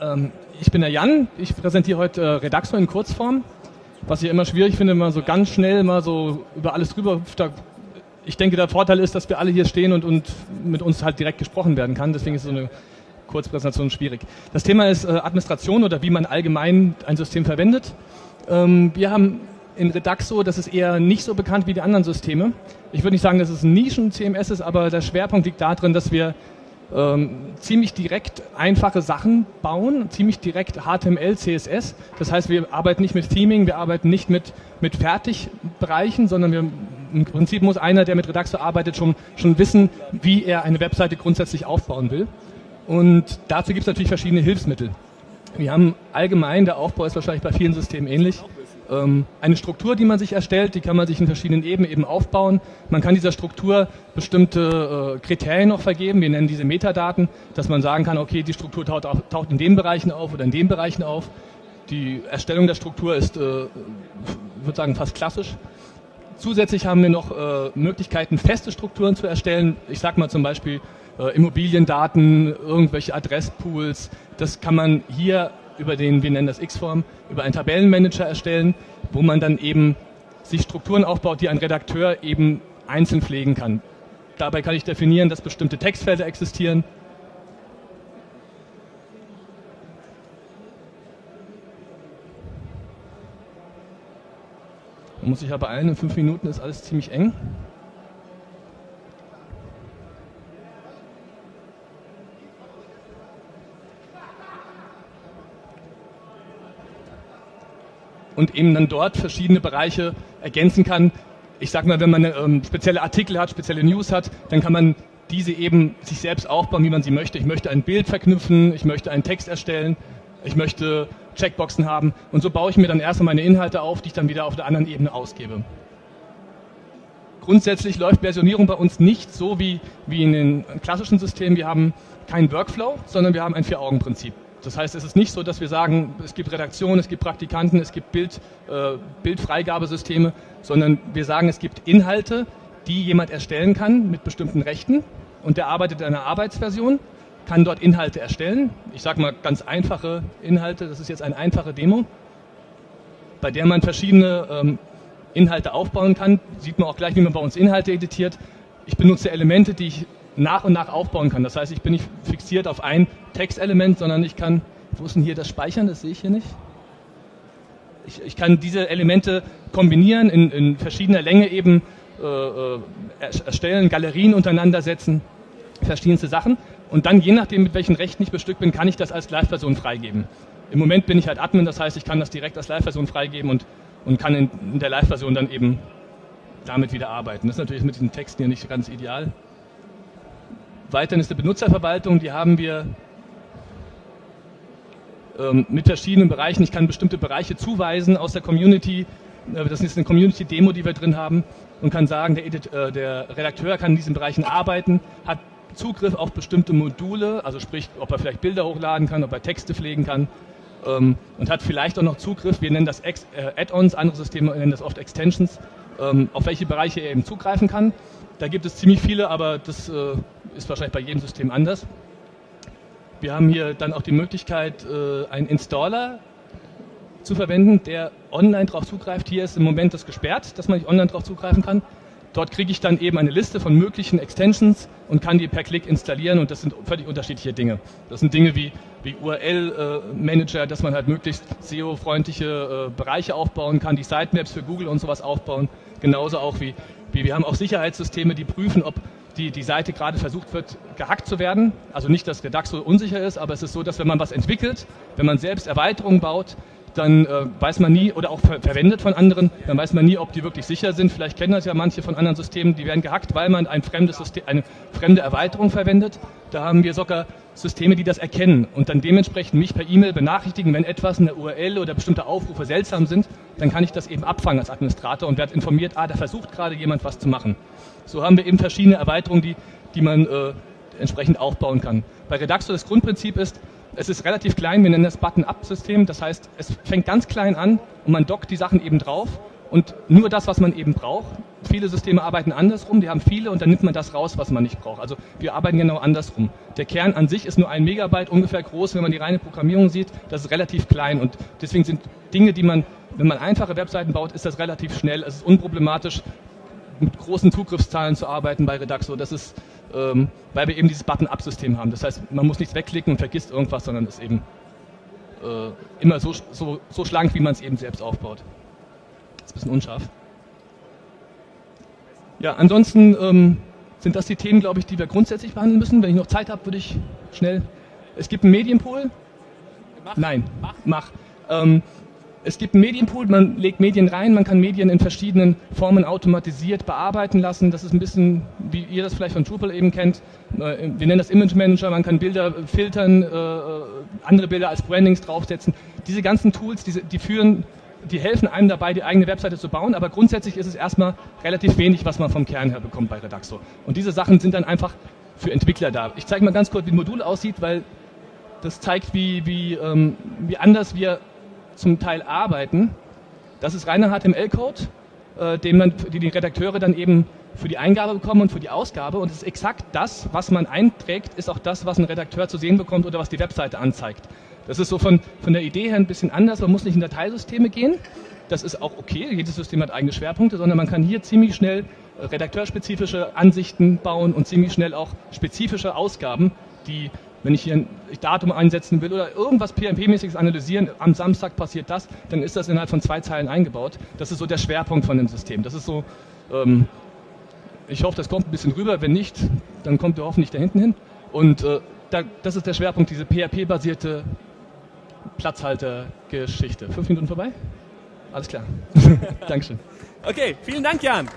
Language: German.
Ähm, ich bin der Jan, ich präsentiere heute äh, Redaxo in Kurzform, was ich immer schwierig finde, mal so ganz schnell mal so über alles drüber. Ich denke, der Vorteil ist, dass wir alle hier stehen und, und mit uns halt direkt gesprochen werden kann, deswegen ist so eine Kurzpräsentation schwierig. Das Thema ist äh, Administration oder wie man allgemein ein System verwendet. Ähm, wir haben in Redaxo, das ist eher nicht so bekannt wie die anderen Systeme. Ich würde nicht sagen, dass es ein Nischen-CMS ist, aber der Schwerpunkt liegt darin, dass wir ähm, ziemlich direkt einfache Sachen bauen, ziemlich direkt HTML, CSS. Das heißt, wir arbeiten nicht mit Theming, wir arbeiten nicht mit, mit Fertigbereichen, sondern wir, im Prinzip muss einer, der mit Redaxo arbeitet, schon, schon wissen, wie er eine Webseite grundsätzlich aufbauen will. Und dazu gibt es natürlich verschiedene Hilfsmittel. Wir haben allgemein, der Aufbau ist wahrscheinlich bei vielen Systemen ähnlich, ähm, eine Struktur, die man sich erstellt, die kann man sich in verschiedenen Ebenen eben aufbauen. Man kann dieser Struktur bestimmte äh, Kriterien noch vergeben, wir nennen diese Metadaten, dass man sagen kann, okay, die Struktur taucht, in den Bereichen auf oder in den Bereichen auf. Die Erstellung der Struktur ist, äh, ich würde sagen, fast klassisch. Zusätzlich haben wir noch äh, Möglichkeiten, feste Strukturen zu erstellen. Ich sage mal zum Beispiel äh, Immobiliendaten, irgendwelche Adresspools. Das kann man hier über den, wir nennen das X-Form, über einen Tabellenmanager erstellen, wo man dann eben sich Strukturen aufbaut, die ein Redakteur eben einzeln pflegen kann. Dabei kann ich definieren, dass bestimmte Textfelder existieren. Man muss sich aber beeilen, in fünf Minuten ist alles ziemlich eng. Und eben dann dort verschiedene Bereiche ergänzen kann. Ich sage mal, wenn man ähm, spezielle Artikel hat, spezielle News hat, dann kann man diese eben sich selbst aufbauen, wie man sie möchte. Ich möchte ein Bild verknüpfen, ich möchte einen Text erstellen, ich möchte Checkboxen haben und so baue ich mir dann erstmal meine Inhalte auf, die ich dann wieder auf der anderen Ebene ausgebe. Grundsätzlich läuft Versionierung bei uns nicht so wie, wie in den klassischen Systemen. Wir haben keinen Workflow, sondern wir haben ein Vier-Augen-Prinzip. Das heißt, es ist nicht so, dass wir sagen, es gibt Redaktion, es gibt Praktikanten, es gibt Bild, äh, Bildfreigabesysteme, sondern wir sagen, es gibt Inhalte, die jemand erstellen kann mit bestimmten Rechten und der arbeitet in einer Arbeitsversion, kann dort Inhalte erstellen. Ich sage mal ganz einfache Inhalte, das ist jetzt eine einfache Demo, bei der man verschiedene ähm, Inhalte aufbauen kann. Sieht man auch gleich, wie man bei uns Inhalte editiert. Ich benutze Elemente, die ich nach und nach aufbauen kann. Das heißt, ich bin nicht fixiert auf ein Textelement, sondern ich kann, wo ist denn hier das Speichern? Das sehe ich hier nicht. Ich, ich kann diese Elemente kombinieren, in, in verschiedener Länge eben äh, äh erstellen, Galerien untereinander setzen, verschiedenste Sachen. Und dann, je nachdem, mit welchen Rechten ich bestückt bin, kann ich das als Live-Version freigeben. Im Moment bin ich halt Admin, das heißt, ich kann das direkt als Live-Version freigeben und, und kann in, in der Live-Version dann eben damit wieder arbeiten. Das ist natürlich mit diesen Texten hier nicht ganz ideal. Weiterhin ist eine Benutzerverwaltung, die haben wir ähm, mit verschiedenen Bereichen. Ich kann bestimmte Bereiche zuweisen aus der Community. Äh, das ist eine Community-Demo, die wir drin haben und kann sagen, der, Edit, äh, der Redakteur kann in diesen Bereichen arbeiten, hat Zugriff auf bestimmte Module, also sprich, ob er vielleicht Bilder hochladen kann, ob er Texte pflegen kann ähm, und hat vielleicht auch noch Zugriff, wir nennen das äh, Add-ons, andere Systeme nennen das oft Extensions, ähm, auf welche Bereiche er eben zugreifen kann. Da gibt es ziemlich viele, aber das äh, ist wahrscheinlich bei jedem System anders. Wir haben hier dann auch die Möglichkeit, äh, einen Installer zu verwenden, der online darauf zugreift. Hier ist im Moment das gesperrt, dass man nicht online darauf zugreifen kann. Dort kriege ich dann eben eine Liste von möglichen Extensions und kann die per Klick installieren und das sind völlig unterschiedliche Dinge. Das sind Dinge wie, wie URL-Manager, äh, dass man halt möglichst SEO-freundliche äh, Bereiche aufbauen kann, die Sitemaps für Google und sowas aufbauen. Genauso auch wie, wie wir haben auch Sicherheitssysteme, die prüfen, ob die, die Seite gerade versucht wird, gehackt zu werden. Also nicht, dass Redaxo unsicher ist, aber es ist so, dass wenn man was entwickelt, wenn man selbst Erweiterungen baut, dann äh, weiß man nie, oder auch ver verwendet von anderen, dann weiß man nie, ob die wirklich sicher sind. Vielleicht kennen das ja manche von anderen Systemen, die werden gehackt, weil man ein fremdes System, eine fremde Erweiterung verwendet. Da haben wir sogar Systeme, die das erkennen und dann dementsprechend mich per E-Mail benachrichtigen, wenn etwas in der URL oder bestimmte Aufrufe seltsam sind, dann kann ich das eben abfangen als Administrator und werde informiert, ah, da versucht gerade jemand was zu machen. So haben wir eben verschiedene Erweiterungen, die, die man äh, entsprechend aufbauen kann. Bei Redaxo das Grundprinzip ist, es ist relativ klein, wir nennen das Button-Up-System, das heißt, es fängt ganz klein an und man dockt die Sachen eben drauf und nur das, was man eben braucht. Viele Systeme arbeiten andersrum, die haben viele und dann nimmt man das raus, was man nicht braucht. Also wir arbeiten genau andersrum. Der Kern an sich ist nur ein Megabyte ungefähr groß, wenn man die reine Programmierung sieht. Das ist relativ klein und deswegen sind Dinge, die man, wenn man einfache Webseiten baut, ist das relativ schnell. Es ist unproblematisch, mit großen Zugriffszahlen zu arbeiten bei Redaxo. Das ist, ähm, weil wir eben dieses Button-Up-System haben. Das heißt, man muss nichts wegklicken und vergisst irgendwas, sondern ist eben äh, immer so, so, so schlank, wie man es eben selbst aufbaut. Das ist ein bisschen unscharf. Ja, ansonsten ähm, sind das die Themen, glaube ich, die wir grundsätzlich behandeln müssen. Wenn ich noch Zeit habe, würde ich schnell. Es gibt einen Medienpool. Mach. Nein, mach. mach. Ähm, es gibt einen Medienpool, man legt Medien rein, man kann Medien in verschiedenen Formen automatisiert bearbeiten lassen. Das ist ein bisschen, wie ihr das vielleicht von Drupal eben kennt. Äh, wir nennen das Image Manager, man kann Bilder filtern, äh, andere Bilder als Brandings draufsetzen. Diese ganzen Tools, die führen die helfen einem dabei, die eigene Webseite zu bauen, aber grundsätzlich ist es erstmal relativ wenig, was man vom Kern her bekommt bei Redaxo. Und diese Sachen sind dann einfach für Entwickler da. Ich zeige mal ganz kurz, wie ein Modul aussieht, weil das zeigt, wie, wie, ähm, wie anders wir zum Teil arbeiten. Das ist reiner HTML-Code, äh, den man, die die Redakteure dann eben für die Eingabe bekommen und für die Ausgabe. Und es ist exakt das, was man einträgt, ist auch das, was ein Redakteur zu sehen bekommt oder was die Webseite anzeigt. Das ist so von, von der Idee her ein bisschen anders. Man muss nicht in Dateisysteme gehen. Das ist auch okay. Jedes System hat eigene Schwerpunkte, sondern man kann hier ziemlich schnell äh, redakteurspezifische Ansichten bauen und ziemlich schnell auch spezifische Ausgaben, die, wenn ich hier ein Datum einsetzen will oder irgendwas PHP-mäßiges analysieren, am Samstag passiert das, dann ist das innerhalb von zwei Zeilen eingebaut. Das ist so der Schwerpunkt von dem System. Das ist so, ähm, ich hoffe, das kommt ein bisschen rüber. Wenn nicht, dann kommt ihr hoffentlich da hinten hin. Und äh, da, das ist der Schwerpunkt, diese PHP-basierte Platzhalter-Geschichte. Fünf Minuten vorbei? Alles klar. Dankeschön. Okay, vielen Dank, Jan.